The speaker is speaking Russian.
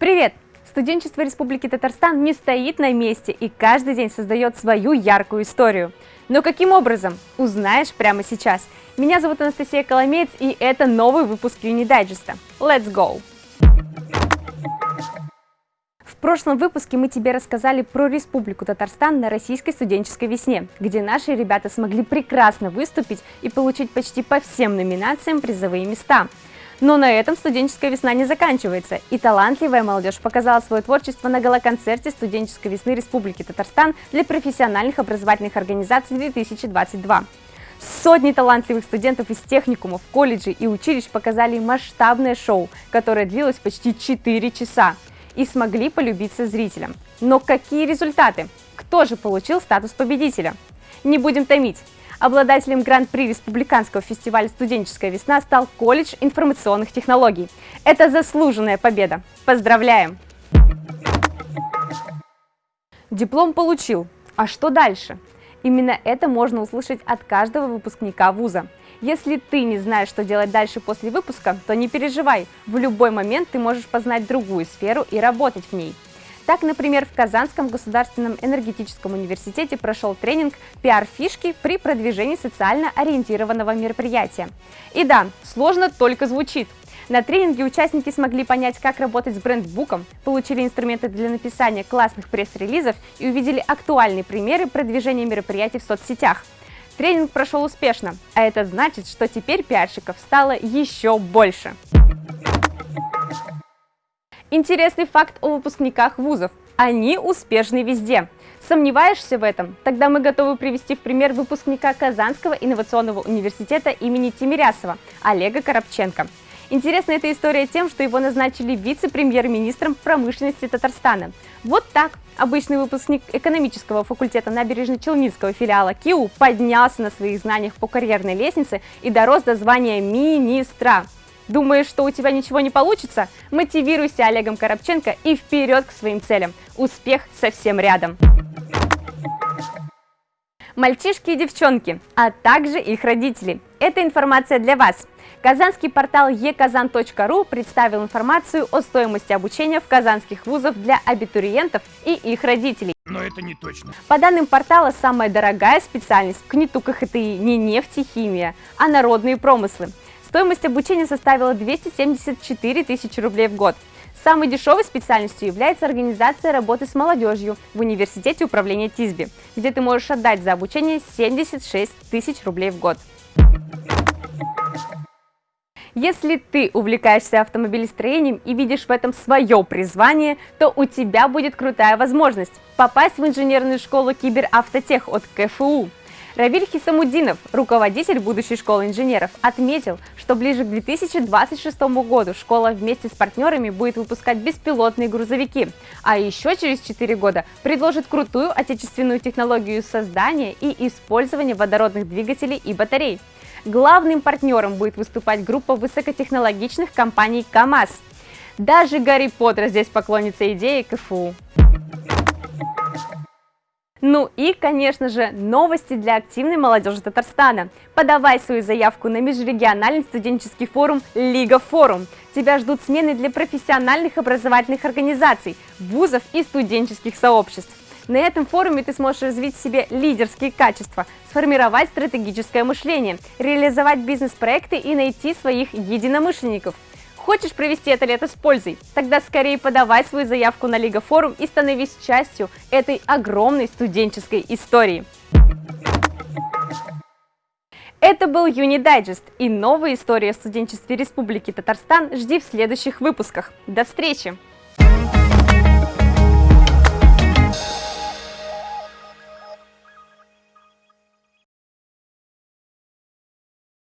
Привет! Студенчество Республики Татарстан не стоит на месте и каждый день создает свою яркую историю. Но каким образом? Узнаешь прямо сейчас. Меня зовут Анастасия Коломеец и это новый выпуск Юнидайджеста. Let's go! В прошлом выпуске мы тебе рассказали про Республику Татарстан на российской студенческой весне, где наши ребята смогли прекрасно выступить и получить почти по всем номинациям призовые места. Но на этом студенческая весна не заканчивается, и талантливая молодежь показала свое творчество на галоконцерте студенческой весны Республики Татарстан для профессиональных образовательных организаций 2022. Сотни талантливых студентов из техникумов, колледжей и училищ показали масштабное шоу, которое длилось почти 4 часа и смогли полюбиться зрителям. Но какие результаты? Кто же получил статус победителя? Не будем томить. Обладателем гран-при Республиканского фестиваля «Студенческая весна» стал колледж информационных технологий. Это заслуженная победа. Поздравляем! Диплом получил. А что дальше? Именно это можно услышать от каждого выпускника вуза. Если ты не знаешь, что делать дальше после выпуска, то не переживай, в любой момент ты можешь познать другую сферу и работать в ней. Так, например, в Казанском государственном энергетическом университете прошел тренинг «Пиар-фишки при продвижении социально ориентированного мероприятия». И да, сложно только звучит. На тренинге участники смогли понять, как работать с брендбуком, получили инструменты для написания классных пресс-релизов и увидели актуальные примеры продвижения мероприятий в соцсетях. Тренинг прошел успешно, а это значит, что теперь пиарщиков стало еще больше. Интересный факт о выпускниках вузов. Они успешны везде. Сомневаешься в этом? Тогда мы готовы привести в пример выпускника Казанского инновационного университета имени Тимирясова Олега Коробченко. Интересна эта история тем, что его назначили вице-премьер-министром промышленности Татарстана. Вот так обычный выпускник экономического факультета набережно-челнинского филиала КИУ поднялся на своих знаниях по карьерной лестнице и дорос до звания министра. Думаешь, что у тебя ничего не получится? Мотивируйся Олегом Коробченко и вперед к своим целям. Успех совсем рядом. Мальчишки и девчонки, а также их родители. Это информация для вас. Казанский портал eказан.ру представил информацию о стоимости обучения в казанских вузах для абитуриентов и их родителей. Но это не точно. По данным портала, самая дорогая специальность в КНИТУ КХТИ не нефть и химия, а народные промыслы. Стоимость обучения составила 274 тысячи рублей в год. Самой дешевой специальностью является организация работы с молодежью в Университете управления ТИСБИ, где ты можешь отдать за обучение 76 тысяч рублей в год. Если ты увлекаешься автомобилестроением и видишь в этом свое призвание, то у тебя будет крутая возможность попасть в инженерную школу Киберавтотех от КФУ. Равиль Хисамудинов, руководитель будущей школы инженеров, отметил, что ближе к 2026 году школа вместе с партнерами будет выпускать беспилотные грузовики, а еще через 4 года предложит крутую отечественную технологию создания и использования водородных двигателей и батарей. Главным партнером будет выступать группа высокотехнологичных компаний КАМАЗ. Даже Гарри Поттер здесь поклонится идее КФУ. Ну и, конечно же, новости для активной молодежи Татарстана. Подавай свою заявку на межрегиональный студенческий форум Лига Форум. Тебя ждут смены для профессиональных образовательных организаций, вузов и студенческих сообществ. На этом форуме ты сможешь развить в себе лидерские качества, сформировать стратегическое мышление, реализовать бизнес-проекты и найти своих единомышленников. Хочешь провести это лето с пользой? Тогда скорее подавай свою заявку на Лига Форум и становись частью этой огромной студенческой истории. Это был Юни Дайджест и новые истории о студенчестве Республики Татарстан жди в следующих выпусках. До встречи!